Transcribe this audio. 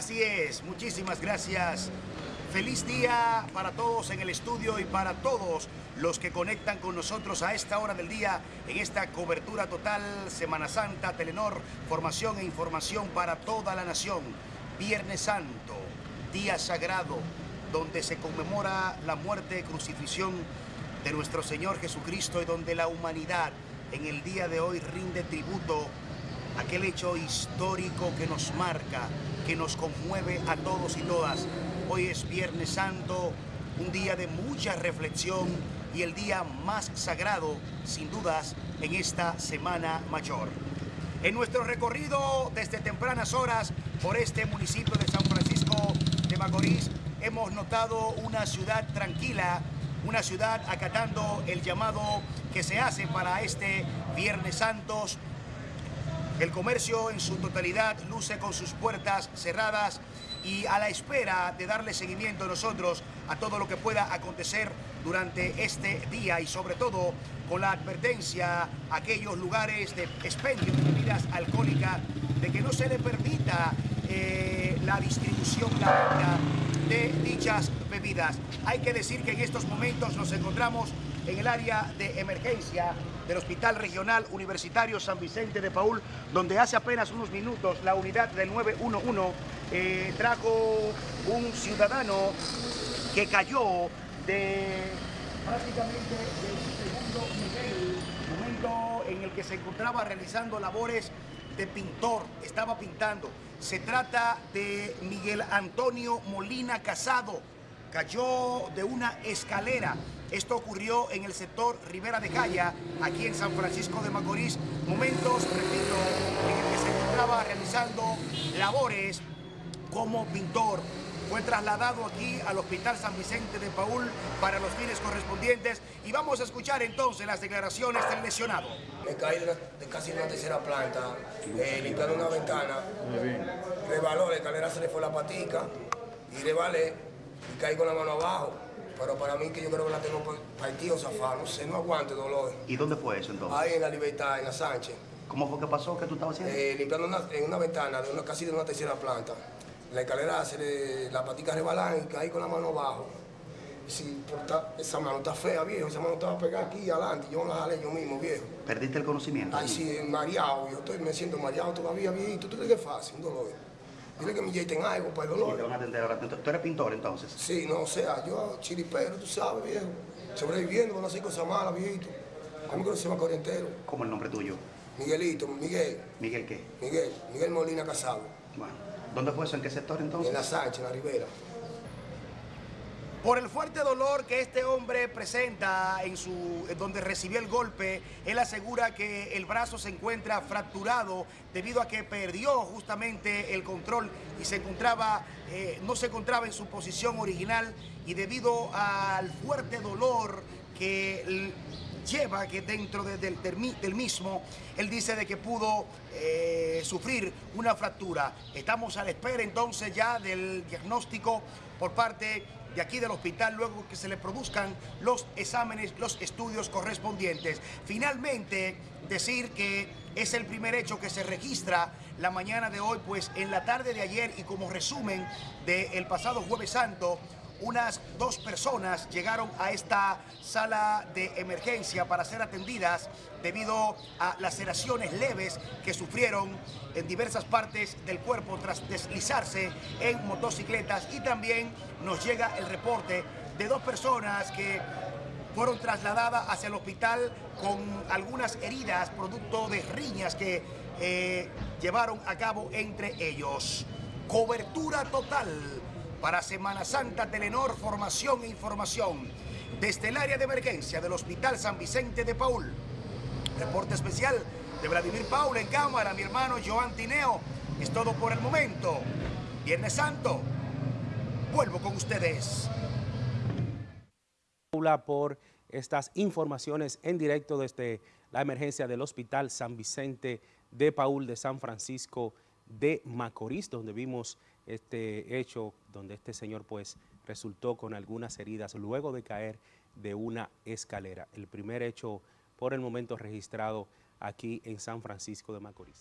Así es, muchísimas gracias. Feliz día para todos en el estudio y para todos los que conectan con nosotros a esta hora del día en esta cobertura total Semana Santa, Telenor, formación e información para toda la nación. Viernes Santo, día sagrado, donde se conmemora la muerte y crucifixión de nuestro Señor Jesucristo y donde la humanidad en el día de hoy rinde tributo aquel hecho histórico que nos marca, que nos conmueve a todos y todas. Hoy es Viernes Santo, un día de mucha reflexión y el día más sagrado, sin dudas, en esta Semana Mayor. En nuestro recorrido desde tempranas horas por este municipio de San Francisco de Macorís, hemos notado una ciudad tranquila, una ciudad acatando el llamado que se hace para este Viernes Santos. El comercio en su totalidad luce con sus puertas cerradas y a la espera de darle seguimiento nosotros a todo lo que pueda acontecer durante este día y sobre todo con la advertencia a aquellos lugares de expendio de bebidas alcohólicas de que no se le permita eh, la distribución, la venta de dichas bebidas. Hay que decir que en estos momentos nos encontramos en el área de emergencia del Hospital Regional Universitario San Vicente de Paul, donde hace apenas unos minutos la unidad del 911 eh, trajo un ciudadano que cayó de prácticamente del segundo nivel, momento en el que se encontraba realizando labores de pintor, estaba pintando. Se trata de Miguel Antonio Molina Casado, cayó de una escalera. Esto ocurrió en el sector Rivera de Calla, aquí en San Francisco de Macorís. Momentos, repito, en el que se encontraba realizando labores como pintor. Fue trasladado aquí al Hospital San Vicente de Paul para los fines correspondientes y vamos a escuchar entonces las declaraciones del lesionado. Me caí de, de casi una tercera planta, eh, limpiando una ventana, rebaló, la escalera se le fue la patica y rebalé y caí con la mano abajo. Pero para mí que yo creo que la tengo partido zafado, no sé, no aguante dolor. ¿Y dónde fue eso entonces? Ahí en la libertad, en la Sánchez. ¿Cómo fue que pasó? ¿Qué tú estabas haciendo? Eh, limpiando una, en una ventana de una, casi de una tercera planta. La escalera, se le, la patica rebalan y caí con la mano abajo. Y si ta- esa mano está fea, viejo, esa mano estaba pegada aquí adelante, yo la jalé yo mismo, viejo. ¿Perdiste el conocimiento? Ay, sí, mareado, yo estoy, me siento mareado todavía, viejito. ¿Tú crees que es fácil, un dolor? Dile que me inyecten algo para el Sí, te dolor. van a atender ahora. ¿Tú tú eres pintor entonces? Sí, no, o sea, yo chiripero, tú sabes, viejo. Sobreviviendo con hacer cosas malas, viejito. A mí que no se me corre entero. ¿Cómo el nombre tuyo? Miguelito, Miguel, ¿Miguel qué? Miguel, Miguel Molina Casado. Bueno, ¿dónde fue eso? ¿En qué sector entonces? En la Sánchez, en la Ribera. Por el fuerte dolor que este hombre presenta en su donde recibió el golpe, él asegura que el brazo se encuentra fracturado debido a que perdió justamente el control y se encontraba eh, no se encontraba en su posición original y debido al fuerte dolor que lleva que dentro del mismo, él dice de que pudo eh, sufrir una fractura. Estamos a la espera entonces ya del diagnóstico por parte de aquí del hospital luego que se le produzcan los exámenes, los estudios correspondientes. Finalmente, decir que es el primer hecho que se registra la mañana de hoy, pues en la tarde de ayer y como resumen del pasado jueves santo, unas dos personas llegaron a esta sala de emergencia para ser atendidas debido a laceraciones leves que sufrieron en diversas partes del cuerpo tras deslizarse en motocicletas y también nos llega el reporte de dos personas que fueron trasladadas hacia el hospital con algunas heridas producto de riñas que eh, llevaron a cabo entre ellos. Cobertura total para Semana Santa Telenor, formación e información desde el área de emergencia del Hospital San Vicente de Paul. Reporte especial de Vladimir Paula en cámara, mi hermano Joan Tineo. Es todo por el momento. Viernes Santo, vuelvo con ustedes. Por estas informaciones en directo desde la emergencia del Hospital San Vicente de Paul de San Francisco de Macorís, donde vimos este hecho, donde este señor pues resultó con algunas heridas luego de caer de una escalera. El primer hecho por el momento registrado aquí en San Francisco de Macorís.